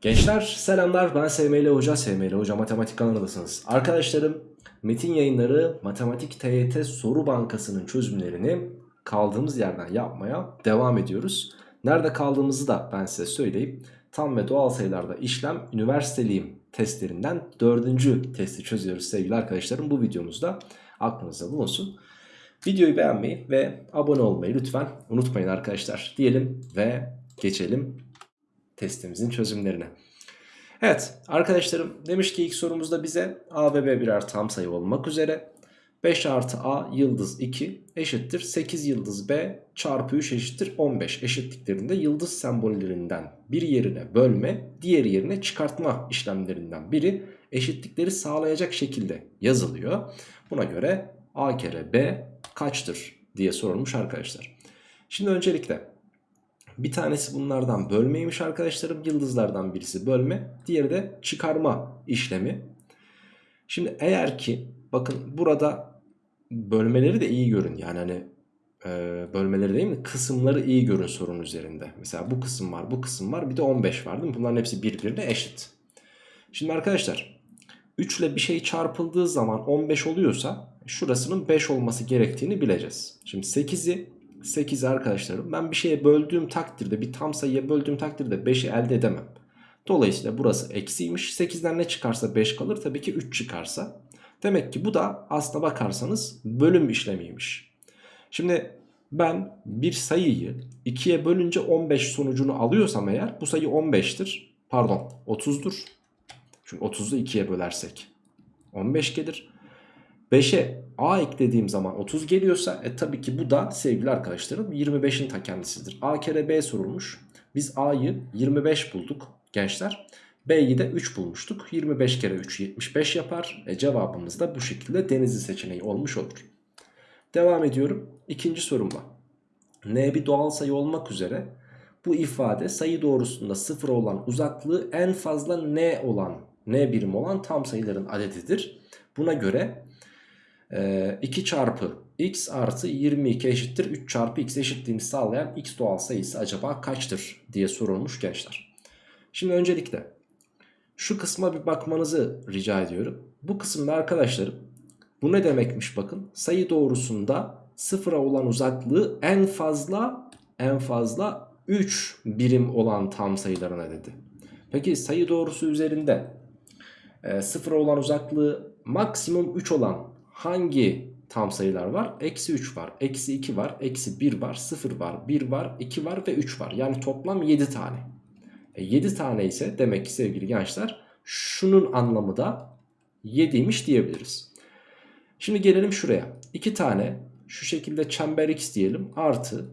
Gençler selamlar ben SML Hoca, SML Hoca Matematik kanalındasınız. Arkadaşlarım Metin Yayınları Matematik TYT Soru Bankası'nın çözümlerini kaldığımız yerden yapmaya devam ediyoruz. Nerede kaldığımızı da ben size söyleyeyim. Tam ve doğal sayılarda işlem üniversiteliyim testlerinden dördüncü testi çözüyoruz sevgili arkadaşlarım. Bu videomuzda aklınızda bulunsun. Videoyu beğenmeyi ve abone olmayı lütfen unutmayın arkadaşlar diyelim ve geçelim testimizin çözümlerine. Evet arkadaşlarım demiş ki ilk sorumuzda bize a ve b birer tam sayı olmak üzere 5 artı a yıldız 2 eşittir 8 yıldız b çarpı 3 eşittir 15 eşitliklerinde yıldız sembollerinden bir yerine bölme diğer yerine çıkartma işlemlerinden biri eşitlikleri sağlayacak şekilde yazılıyor. Buna göre a kere b kaçtır diye sorulmuş arkadaşlar. Şimdi öncelikle bir tanesi bunlardan bölmeymiş arkadaşlarım. Yıldızlardan birisi bölme. Diğeri de çıkarma işlemi. Şimdi eğer ki bakın burada bölmeleri de iyi görün. Yani hani e, bölmeleri değil mi? Kısımları iyi görün sorun üzerinde. Mesela bu kısım var, bu kısım var. Bir de 15 var değil mi? Bunların hepsi birbirine eşit. Şimdi arkadaşlar 3 ile bir şey çarpıldığı zaman 15 oluyorsa şurasının 5 olması gerektiğini bileceğiz. Şimdi 8'i 8 arkadaşlarım ben bir şeye böldüğüm takdirde bir tam sayıya böldüğüm takdirde 5'i elde edemem. Dolayısıyla burası eksiymiş. 8'den ne çıkarsa 5 kalır tabii ki 3 çıkarsa. Demek ki bu da aslına bakarsanız bölüm işlemiymiş. Şimdi ben bir sayıyı 2'ye bölünce 15 sonucunu alıyorsam eğer bu sayı 15'tir. Pardon 30'dur. Çünkü 30'u 2'ye bölersek 15 gelir. 5'e a eklediğim zaman 30 geliyorsa e tabii ki bu da sevgili arkadaşlarım 25'in ta kendisidir. a kere b sorulmuş. Biz a'yı 25 bulduk gençler. b'yi de 3 bulmuştuk. 25 kere 3 75 yapar. E cevabımız da bu şekilde denizli seçeneği olmuş olur. Devam ediyorum. İkinci sorumla. n bir doğal sayı olmak üzere bu ifade sayı doğrusunda sıfır olan uzaklığı en fazla n olan n birim olan tam sayıların adedidir. Buna göre 2 çarpı x artı 22 eşittir 3 çarpı x eşitliğini sağlayan x doğal sayısı acaba kaçtır diye sorulmuş gençler. Şimdi öncelikle şu kısma bir bakmanızı rica ediyorum. Bu kısımda arkadaşlarım bu ne demekmiş bakın sayı doğrusunda sıfıra olan uzaklığı en fazla en fazla 3 birim olan tam sayılarına dedi. Peki sayı doğrusu üzerinde e, sıfıra olan uzaklığı maksimum 3 olan hangi tam sayılar var? Eksi 3 var, eksi 2 var, eksi 1 var, 0 var, 1 var, 2 var ve 3 var. Yani toplam 7 tane. E 7 tane ise demek ki sevgili gençler şunun anlamı da 7'ymiş diyebiliriz. Şimdi gelelim şuraya. 2 tane şu şekilde çember x diyelim artı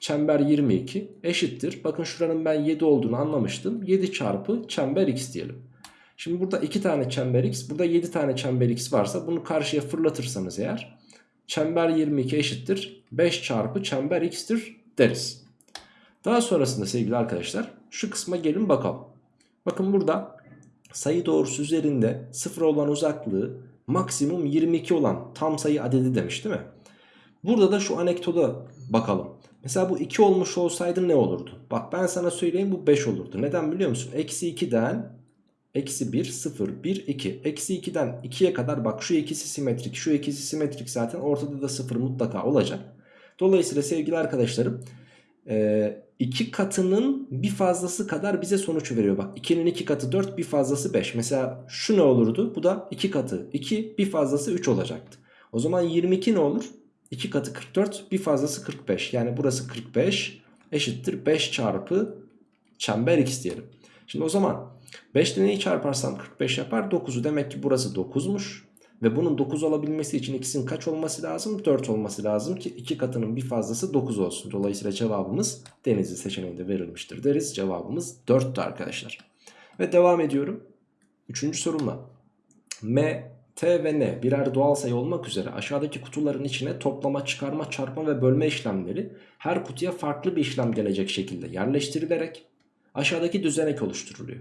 çember 22 eşittir. Bakın şuranın ben 7 olduğunu anlamıştım. 7 çarpı çember x diyelim. Şimdi burada 2 tane çember x burada 7 tane çember x varsa bunu karşıya fırlatırsanız eğer çember 22 eşittir 5 çarpı çember x'tir deriz. Daha sonrasında sevgili arkadaşlar şu kısma gelin bakalım. Bakın burada sayı doğrusu üzerinde 0 olan uzaklığı maksimum 22 olan tam sayı adedi demiş değil mi? Burada da şu anekdoda bakalım. Mesela bu 2 olmuş olsaydı ne olurdu? Bak ben sana söyleyeyim bu 5 olurdu. Neden biliyor musun? Eksi 2'den Eksi 1, 0, 1, 2. Eksi 2'den 2'ye kadar bak şu ikisi simetrik. Şu ikisi simetrik zaten ortada da 0 mutlaka olacak. Dolayısıyla sevgili arkadaşlarım e, iki katının bir fazlası kadar bize sonuç veriyor. Bak 2'nin 2 katı 4 bir fazlası 5. Mesela şu ne olurdu? Bu da 2 katı 2 bir fazlası 3 olacaktı. O zaman 22 ne olur? 2 katı 44 bir fazlası 45. Yani burası 45 eşittir 5 çarpı çember x diyelim. Şimdi o zaman 5 ile neyi çarparsam 45 yapar 9'u demek ki burası 9'muş. Ve bunun 9 olabilmesi için x'in kaç olması lazım? 4 olması lazım ki 2 katının bir fazlası 9 olsun. Dolayısıyla cevabımız denizli seçeneğinde verilmiştir deriz. Cevabımız 4'tü arkadaşlar. Ve devam ediyorum. Üçüncü sorumla. M, T ve N birer doğal sayı olmak üzere aşağıdaki kutuların içine toplama, çıkarma, çarpma ve bölme işlemleri her kutuya farklı bir işlem gelecek şekilde yerleştirilerek aşağıdaki düzenek oluşturuluyor.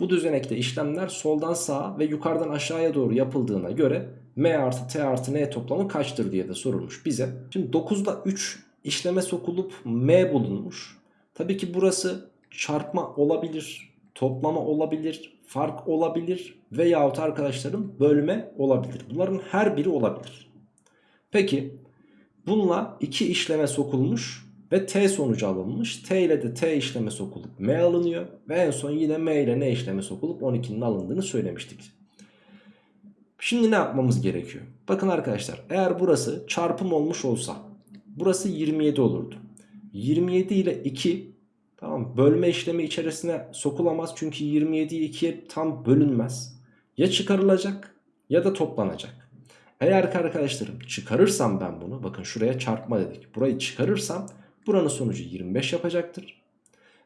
Bu düzenekte işlemler soldan sağa ve yukarıdan aşağıya doğru yapıldığına göre M artı T artı N toplamı kaçtır diye de sorulmuş bize. Şimdi 9'da 3 işleme sokulup M bulunmuş. Tabii ki burası çarpma olabilir. toplama olabilir, fark olabilir veyahut arkadaşlarım bölme olabilir. Bunların her biri olabilir. Peki bununla iki işleme sokulmuş ve t sonucu alınmış. T ile de t işleme sokulup m alınıyor ve en son yine m ile n işleme sokulup 12'nin alındığını söylemiştik. Şimdi ne yapmamız gerekiyor? Bakın arkadaşlar eğer burası çarpım olmuş olsa burası 27 olurdu. 27 ile 2 tamam bölme işlemi içerisine sokulamaz çünkü 27 2'ye tam bölünmez. Ya çıkarılacak ya da toplanacak. Eğer ki arkadaşlarım çıkarırsam ben bunu bakın şuraya çarpma dedik. Burayı çıkarırsam buranın sonucu 25 yapacaktır.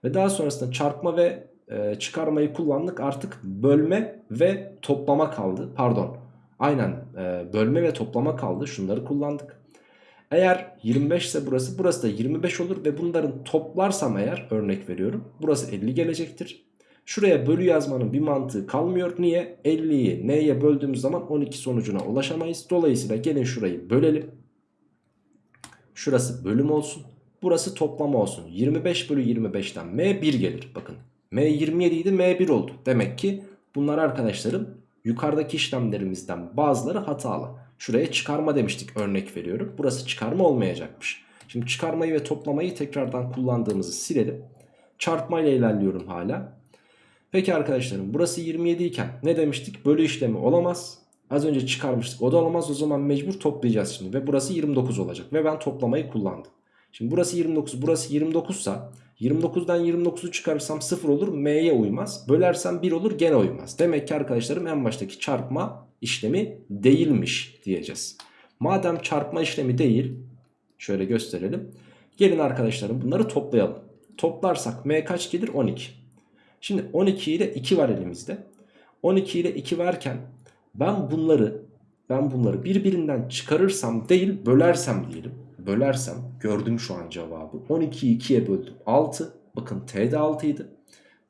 Ve daha sonrasında çarpma ve e, çıkarmayı kullandık artık bölme ve toplama kaldı. Pardon aynen e, bölme ve toplama kaldı şunları kullandık. Eğer 25 ise burası burası da 25 olur ve bunların toplarsam eğer örnek veriyorum burası 50 gelecektir. Şuraya bölü yazmanın bir mantığı kalmıyor. Niye? 50'yi n'ye böldüğümüz zaman 12 sonucuna ulaşamayız. Dolayısıyla gelin şurayı bölelim. Şurası bölüm olsun. Burası toplama olsun. 25 bölü 25'ten m 1 gelir. Bakın m 27 idi m 1 oldu. Demek ki bunlar arkadaşlarım yukarıdaki işlemlerimizden bazıları hatalı. Şuraya çıkarma demiştik örnek veriyorum. Burası çıkarma olmayacakmış. Şimdi çıkarmayı ve toplamayı tekrardan kullandığımızı silelim. Çarpma ile ilerliyorum hala. Peki arkadaşlarım burası 27 iken ne demiştik? Bölü işlemi olamaz. Az önce çıkarmıştık o da olamaz o zaman mecbur toplayacağız şimdi. Ve burası 29 olacak ve ben toplamayı kullandım. Şimdi burası 29 burası 29 sa 29'dan 29'u çıkarırsam 0 olur m'ye uymaz. Bölersem 1 olur gene uymaz. Demek ki arkadaşlarım en baştaki çarpma işlemi değilmiş diyeceğiz. Madem çarpma işlemi değil şöyle gösterelim. Gelin arkadaşlarım bunları toplayalım. Toplarsak m kaç gelir? 12. Şimdi 12 ile 2 var elimizde. 12 ile 2 varken ben bunları ben bunları birbirinden çıkarırsam değil bölersem diyelim. Bölersem gördüm şu an cevabı. 12'yi 2'ye böldüm. 6. Bakın T de 6 idi.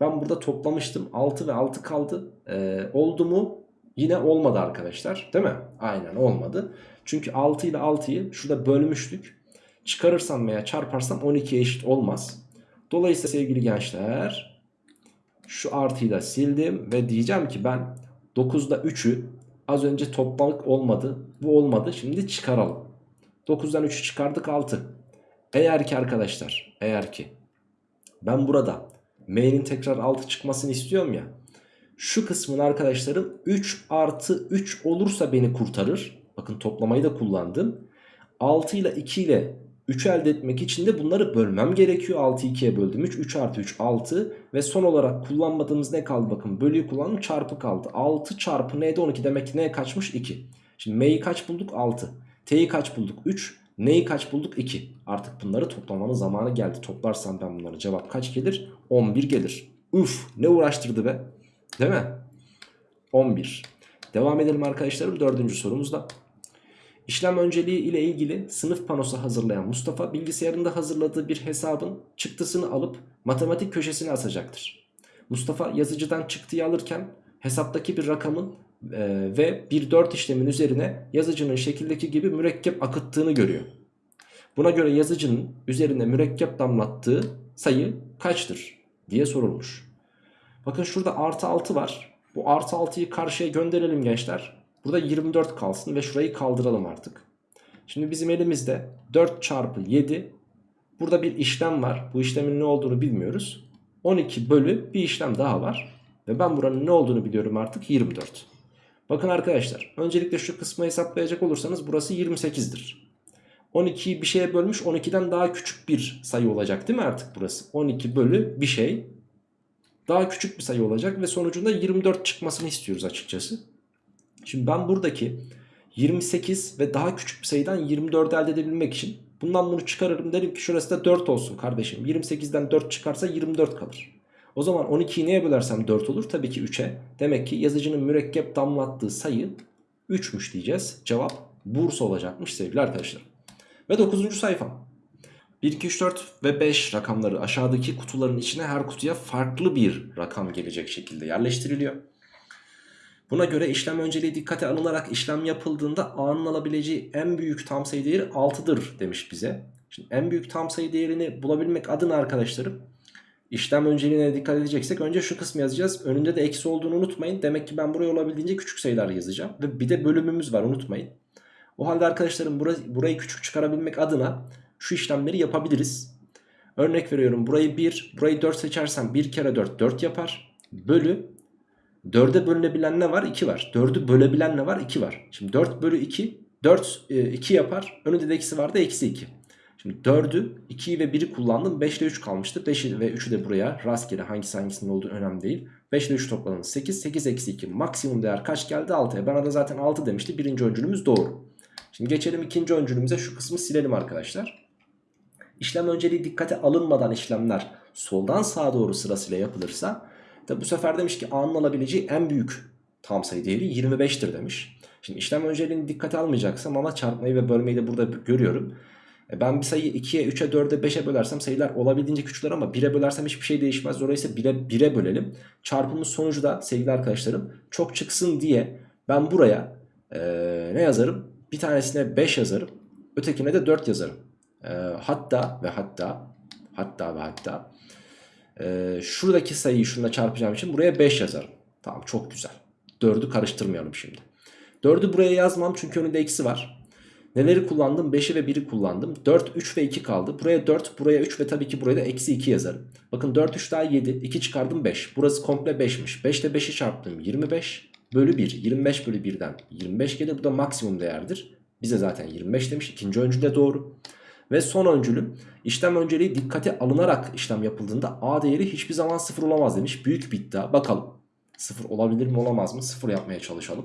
Ben burada toplamıştım. 6 ve 6 kaldı. Ee, oldu mu? Yine olmadı arkadaşlar. Değil mi? Aynen olmadı. Çünkü 6 ile 6'yı şurada bölmüştük. Çıkarırsam veya çarparsam 12'ye eşit olmaz. Dolayısıyla sevgili gençler şu artıyı da sildim ve diyeceğim ki ben 9'da 3'ü az önce toplamak olmadı. Bu olmadı. Şimdi çıkaralım. 9'dan 3'ü çıkardık 6. Eğer ki arkadaşlar eğer ki ben burada m'nin tekrar 6 çıkmasını istiyorum ya. Şu kısmın arkadaşlarım 3 artı 3 olursa beni kurtarır. Bakın toplamayı da kullandım. 6 ile 2 ile 3 elde etmek için de bunları bölmem gerekiyor. 6'yı 2'ye böldüm 3. 3 artı 3 6. Ve son olarak kullanmadığımız ne kaldı bakın. Bölüyü kullandım çarpı kaldı. 6 çarpı n'de 12 demek ki ne kaçmış 2. Şimdi m'yi kaç bulduk 6. T'yi kaç bulduk 3. N'yi kaç bulduk 2. Artık bunları toplamanın zamanı geldi. Toplarsam ben bunları cevap kaç gelir? 11 gelir. Uf ne uğraştırdı be. Değil mi? 11. Devam edelim arkadaşlarım dördüncü sorumuzda. İşlem önceliği ile ilgili sınıf panosu hazırlayan Mustafa bilgisayarında hazırladığı bir hesabın çıktısını alıp matematik köşesine asacaktır. Mustafa yazıcıdan çıktıyı alırken hesaptaki bir rakamın e, ve bir 4 işlemin üzerine yazıcının şekildeki gibi mürekkep akıttığını görüyor. Buna göre yazıcının üzerine mürekkep damlattığı sayı kaçtır diye sorulmuş. Bakın şurada artı 6 var. Bu artı 6'yı karşıya gönderelim gençler. Burada 24 kalsın ve şurayı kaldıralım artık. Şimdi bizim elimizde 4 çarpı 7. Burada bir işlem var. Bu işlemin ne olduğunu bilmiyoruz. 12 bölü bir işlem daha var. Ve ben buranın ne olduğunu biliyorum artık 24. Bakın arkadaşlar öncelikle şu kısmı hesaplayacak olursanız burası 28'dir. 12'yi bir şeye bölmüş 12'den daha küçük bir sayı olacak değil mi artık burası? 12 bölü bir şey daha küçük bir sayı olacak ve sonucunda 24 çıkmasını istiyoruz açıkçası. Şimdi ben buradaki 28 ve daha küçük bir sayıdan 24 elde edebilmek için bundan bunu çıkarırım derim ki şurası da 4 olsun kardeşim. 28'den 4 çıkarsa 24 kalır. O zaman 12'yi neye bölersem 4 olur? Tabii ki 3'e. Demek ki yazıcının mürekkep damlattığı sayı 3'müş diyeceğiz. Cevap Bursa olacakmış sevgili arkadaşlar. Ve 9. sayfa. 1, 2, 3, 4 ve 5 rakamları aşağıdaki kutuların içine her kutuya farklı bir rakam gelecek şekilde yerleştiriliyor. Buna göre işlem önceliği dikkate alınarak işlem yapıldığında A'nın alabileceği en büyük tam sayı değeri 6'dır demiş bize. Şimdi en büyük tam sayı değerini bulabilmek adına arkadaşlarım işlem önceliğine dikkat edeceksek önce şu kısmı yazacağız. Önünde de eksi olduğunu unutmayın. Demek ki ben buraya olabildiğince küçük sayılar yazacağım. Ve bir de bölümümüz var unutmayın. O halde arkadaşlarım burayı, burayı küçük çıkarabilmek adına şu işlemleri yapabiliriz. Örnek veriyorum burayı 1, burayı 4 seçersem 1 kere 4 4 yapar. Bölü 4'e bölünebilen ne var? 2 var. 4'ü bölebilen ne var? 2 var. Şimdi 4 bölü 2 4 2 yapar. Önünde de eksi vardı eksi 2. Şimdi 4'ü 2'yi ve 1'i kullandım. 5 ile 3 kalmıştı. 5'i ve 3'ü de buraya rastgele hangisi hangisinin olduğu önemli değil. 5 ile 3 topladığımız 8. 8 eksi 2 maksimum değer kaç geldi? 6'ya. Bana da zaten 6 demişti. Birinci öncülümüz doğru. Şimdi geçelim ikinci öncülümüze. Şu kısmı silelim arkadaşlar. İşlem önceliği dikkate alınmadan işlemler soldan sağa doğru sırasıyla yapılırsa da bu sefer demiş ki A'nın alabileceği en büyük tam sayı değeri 25'tir demiş. Şimdi işlem önceliğini dikkate almayacaksam ama çarpmayı ve bölmeyi de burada görüyorum. E ben bir sayıyı 2'ye, 3'e, 4'e, 5'e bölersem sayılar olabildiğince küçülür ama 1'e bölersem hiçbir şey değişmez. Dolayısıyla 1'e 1'e bölelim. Çarpımın sonucu da sevgili arkadaşlarım çok çıksın diye ben buraya e, ne yazarım? Bir tanesine 5 yazarım. Ötekine de 4 yazarım. E, hatta ve hatta hatta ve hatta e, şuradaki sayıyı şununla çarpacağım için buraya 5 yazarım. Tamam çok güzel. 4'ü karıştırmayalım şimdi. 4'ü buraya yazmam çünkü önünde eksi var. Neleri kullandım? 5'i ve 1'i kullandım. 4, 3 ve 2 kaldı. Buraya 4, buraya 3 ve tabii ki buraya da eksi 2 yazarım. Bakın 4, 3 daha 7. 2 çıkardım 5. Burası komple 5'miş. 5 ile 5'i çarptım 25 bölü 1. 25 bölü 1'den 25 gelir. Bu da maksimum değerdir. Bize zaten 25 demiş. İkinci öncül de doğru. Ve son öncülüm işlem önceliği dikkate alınarak işlem yapıldığında A değeri hiçbir zaman sıfır olamaz demiş. Büyük bir iddia. Bakalım. Sıfır olabilir mi olamaz mı? Sıfır yapmaya çalışalım.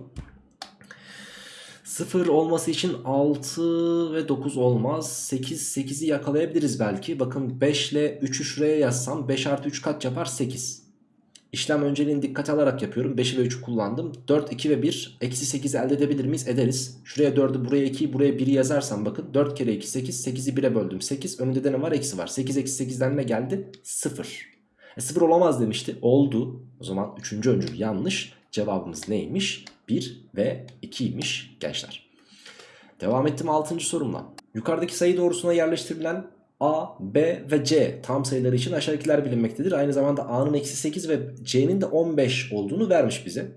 0 olması için 6 ve 9 olmaz. 8, 8'i yakalayabiliriz belki. Bakın 5 ile 3'ü şuraya yazsam 5 artı 3 kaç yapar? 8. İşlem önceliğini dikkate alarak yapıyorum. 5'i ve 3'ü kullandım. 4, 2 ve 1. Eksi 8 elde edebilir miyiz? Ederiz. Şuraya 4'ü buraya 2'yi buraya 1'i yazarsam bakın. 4 kere 2 8. 8'i 1'e böldüm. 8. Önünde de ne var? Eksi var. 8 eksi 8'den ne geldi? 0. E 0 olamaz demişti. Oldu. O zaman 3. öncül yanlış. Cevabımız neymiş? 1 ve 2'ymiş gençler. Devam ettim 6. sorumla. Yukarıdaki sayı doğrusuna yerleştirilen A, B ve C tam sayıları için aşağıdakiler bilinmektedir. Aynı zamanda A'nın eksi 8 ve C'nin de 15 olduğunu vermiş bize.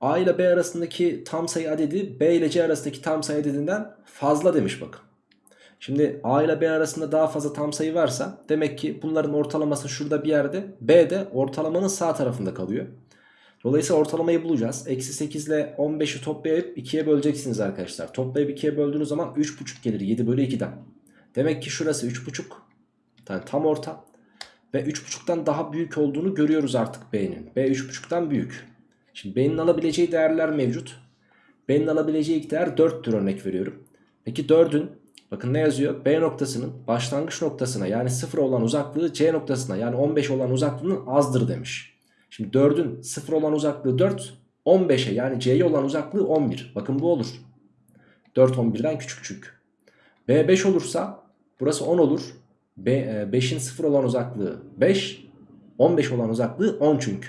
A ile B arasındaki tam sayı adedi B ile C arasındaki tam sayı adedinden fazla demiş bakın. Şimdi A ile B arasında daha fazla tam sayı varsa demek ki bunların ortalaması şurada bir yerde. B de ortalamanın sağ tarafında kalıyor. Dolayısıyla ortalamayı bulacağız. Eksi 8 ile 15'i toplayıp 2'ye böleceksiniz arkadaşlar. Toplayıp 2'ye böldüğünüz zaman 3,5 gelir 7 bölü 2'den. Demek ki şurası 3,5 yani tam orta. Ve 3,5'tan daha büyük olduğunu görüyoruz artık B'nin. B 3,5'tan büyük. Şimdi B'nin alabileceği değerler mevcut. B'nin alabileceği ilk değer 4'tür örnek veriyorum. Peki 4'ün bakın ne yazıyor? B noktasının başlangıç noktasına yani 0 olan uzaklığı C noktasına yani 15 olan uzaklığının azdır demiş. Şimdi 4'ün 0 olan uzaklığı 4. 15'e yani C'ye olan uzaklığı 11. Bakın bu olur. 4 11'den küçük çünkü. B 5 olursa burası 10 olur. 5'in 0 olan uzaklığı 5. 15 olan uzaklığı 10 çünkü.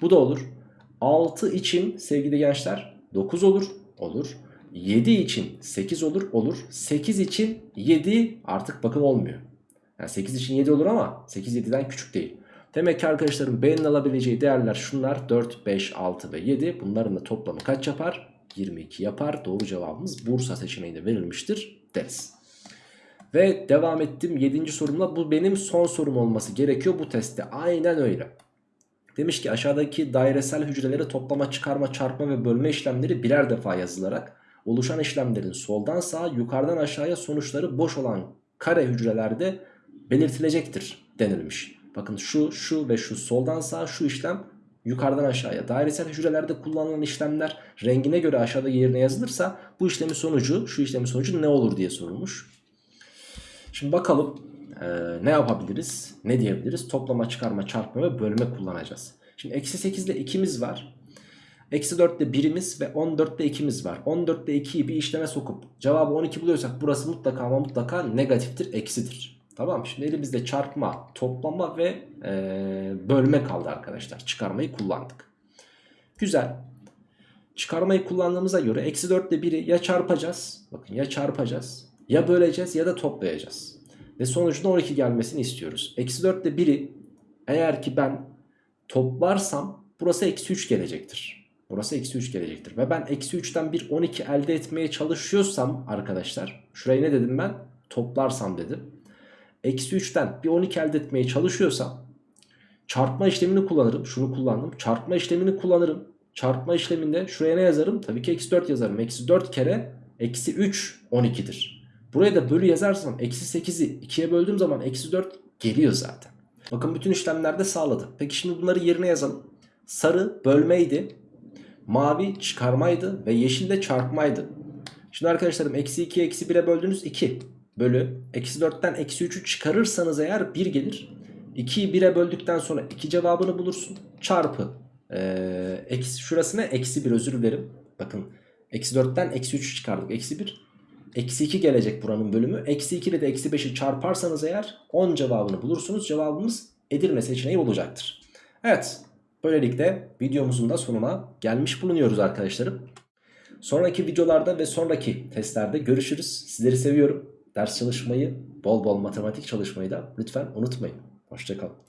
Bu da olur. 6 için sevgili gençler 9 olur. Olur. 7 için 8 olur. Olur. 8 için 7 artık bakın olmuyor. Yani 8 için 7 olur ama 8 7'den küçük değil. Demek ki arkadaşlarım B'nin alabileceği değerler şunlar 4, 5, 6 ve 7. Bunların da toplamı kaç yapar? 22 yapar. Doğru cevabımız Bursa seçeneğinde verilmiştir deriz. Ve devam ettim 7. sorumla. Bu benim son sorum olması gerekiyor bu testte. Aynen öyle. Demiş ki aşağıdaki dairesel hücreleri toplama, çıkarma, çarpma ve bölme işlemleri birer defa yazılarak oluşan işlemlerin soldan sağa, yukarıdan aşağıya sonuçları boş olan kare hücrelerde belirtilecektir denilmiş. Bakın şu, şu ve şu soldan sağa şu işlem yukarıdan aşağıya. Dairesel hücrelerde kullanılan işlemler rengine göre aşağıda yerine yazılırsa bu işlemin sonucu, şu işlemin sonucu ne olur diye sorulmuş. Şimdi bakalım e, ne yapabiliriz, ne diyebiliriz? Toplama, çıkarma, çarpma ve bölme kullanacağız. Şimdi eksi 8 ile 2'miz var. Eksi 4 ile 1'imiz ve 14 ile 2'miz var. 14 ile 2'yi bir işleme sokup cevabı 12 buluyorsak burası mutlaka ama mutlaka negatiftir, eksidir. Tamam şimdi elimizde çarpma, toplama ve e, bölme kaldı arkadaşlar. Çıkarmayı kullandık. Güzel. Çıkarmayı kullandığımıza göre eksi 4 ile 1'i ya çarpacağız. Bakın ya çarpacağız. Ya böleceğiz ya da toplayacağız. Ve sonucunda 12 gelmesini istiyoruz. Eksi 4 ile 1'i Eğer ki ben toplarsam burası eksi 3 gelecektir. Burası eksi 3 gelecektir. Ve ben eksi 3'ten bir 12 elde etmeye çalışıyorsam arkadaşlar. Şuraya ne dedim ben? Toplarsam dedim. Eksi 3'ten bir 12 elde etmeye çalışıyorsam çarpma işlemini kullanırım. Şunu kullandım. Çarpma işlemini kullanırım. Çarpma işleminde şuraya ne yazarım? Tabii ki eksi 4 yazarım. Eksi 4 kere eksi 3 12'dir. Buraya da bölü yazarsam eksi 8'i 2'ye böldüğüm zaman eksi 4 geliyor zaten. Bakın bütün işlemlerde sağladı. Peki şimdi bunları yerine yazalım. Sarı bölmeydi. Mavi çıkarmaydı. Ve yeşil de çarpmaydı. Şimdi arkadaşlarım eksi 2'ye eksi 1'e böldüğünüz 2 bölü. Eksi 4'ten eksi 3'ü çıkarırsanız eğer 1 gelir. 2'yi 1'e böldükten sonra 2 cevabını bulursun. Çarpı. Ee, eksi, şurasına eksi 1 özür dilerim. Bakın eksi 4'ten eksi 3'ü çıkardık. Eksi 1. Eksi 2 gelecek buranın bölümü. Eksi 2 ile de eksi 5'i çarparsanız eğer 10 cevabını bulursunuz. Cevabımız Edirne seçeneği olacaktır. Evet. Böylelikle videomuzun da sonuna gelmiş bulunuyoruz arkadaşlarım. Sonraki videolarda ve sonraki testlerde görüşürüz. Sizleri seviyorum. Ders çalışmayı, bol bol matematik çalışmayı da lütfen unutmayın. Hoşçakalın.